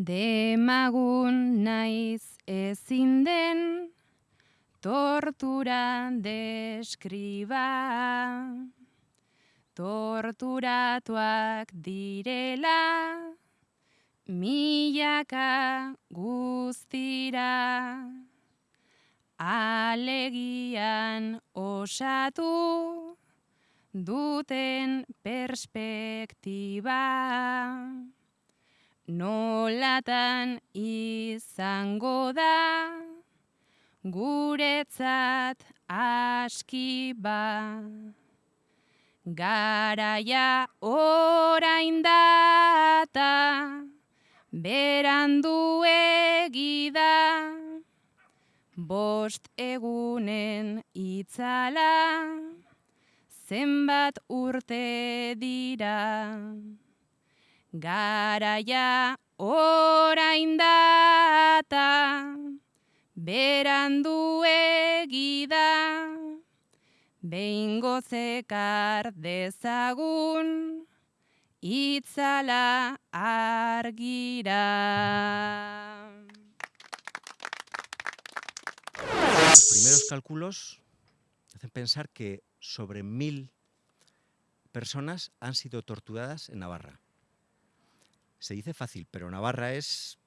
Demagun naiz ezin den tortura deskriba. Torturatuak direla milaka guztira. Alegian osatu duten perspektiba nolatan izango da. Guretzat aski ba. Garaia orain data berandu egida. Bost egunen itzala zenbat urte dira Garaia orain data, berandu egida, behingo zekar dezagun, itzala argira. Los primeros cálculos hacen pensar que sobre mil personas han sido torturadas en Navarra. Se dice fácil, pero Navarra es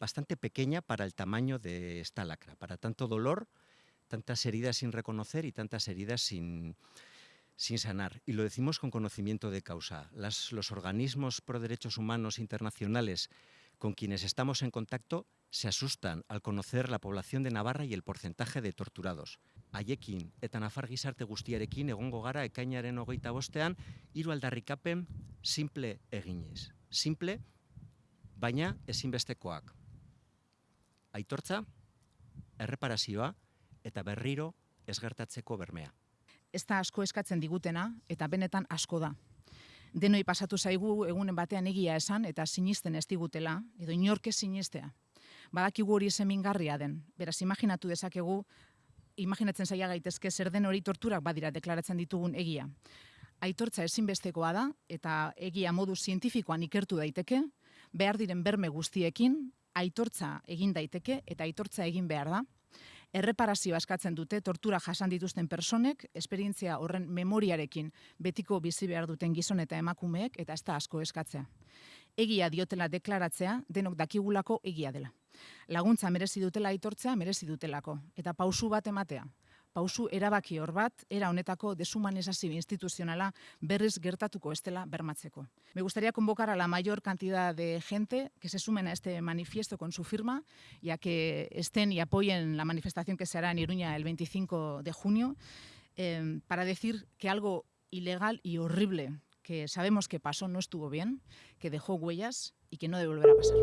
bastante pequeña para el tamaño de esta lacra, para tanto dolor, tantas heridas sin reconocer y tantas heridas sin, sanar. Y lo decimos con conocimiento de causa. los organismos pro derechos humanos internacionales con quienes estamos en contacto se asustan al conocer la población de Navarra y el porcentaje de torturados. Haiekin eta Nafar gizarte guztiarekin egongo gara ekainaren hogeita bostean, hiru aldarrikapen simple eginez. Simple, baina ezinbestekoak. Aitortza, erreparazioa eta berriro ez gertatzeko bermea. Ez da asko eskatzen digutena eta benetan asko da. Denoi pasatu zaigu egunen batean egia esan eta sinisten ez digutela, edo inorke sinistea. Badakigu hori esemingarria den. Beraz, imaginatu dezakegu, imaginatzen zaila gaitezke zer den hori torturak badira deklaratzen ditugun egia. Aitortza ezinbestekoa da eta egia modu zientifikoan ikertu daiteke, behar diren berme guztiekin, aitortza egin daiteke eta aitortza egin behar da. Erreparazioa eskatzen dute tortura jasan dituzten personek, esperientzia horren memoriarekin betiko bizi behar duten gizon eta emakumeek eta ez da asko eskatzea. Egia diotela deklaratzea denok dakigulako egia dela. Laguntza merezi dutela aitortzea merezi dutelako eta pausu bat ematea pausu erabaki hor bat, era honetako deshumanizazio instituzionala berriz gertatuko estela bermatzeko. Me gustaría convocar a la mayor cantidad de gente que se sumen a este manifiesto con su firma, ya que estén y apoyen la manifestación que se hará en Iruña el 25 de junio, eh, para decir que algo ilegal y horrible que sabemos que pasó no estuvo bien, que dejó huellas y que no debe volver a pasar.